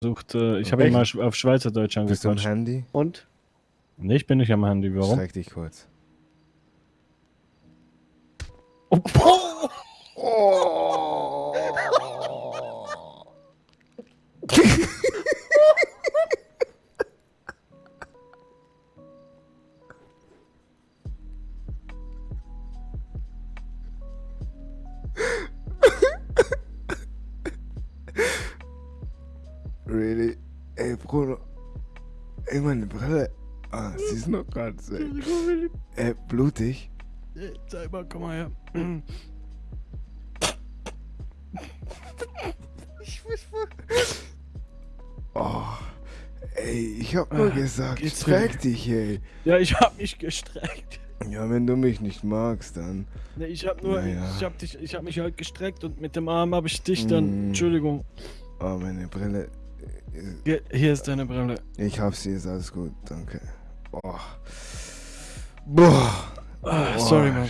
versucht, äh, ich habe ihn mal sch- auf Schweizerdeutsch Bist du am angequatscht. Handy? Und? Nee, ich bin nicht am Handy, warum? Streck dich kurz. Really? Ey, Bruder. Ey, meine Brille. Ah, sie ist noch ganz. Ey, äh, blutig. Zeig mal, komm mal her. Oh. Ey, ich hab nur Ah, gesagt, geht's streck dich, ey. Ja, ich hab mich gestreckt. Ja, wenn du mich nicht magst, dann. Nee, ich hab nur, Naja. ich hab dich, ich hab mich halt gestreckt und mit dem Arm habe ich dich dann. Mm. Entschuldigung. Oh, meine Brille. Hier, hier ist deine Brille. Ich hab sie, ist alles gut, danke. Boah. Boah. Ah, Boah, sorry, Mann.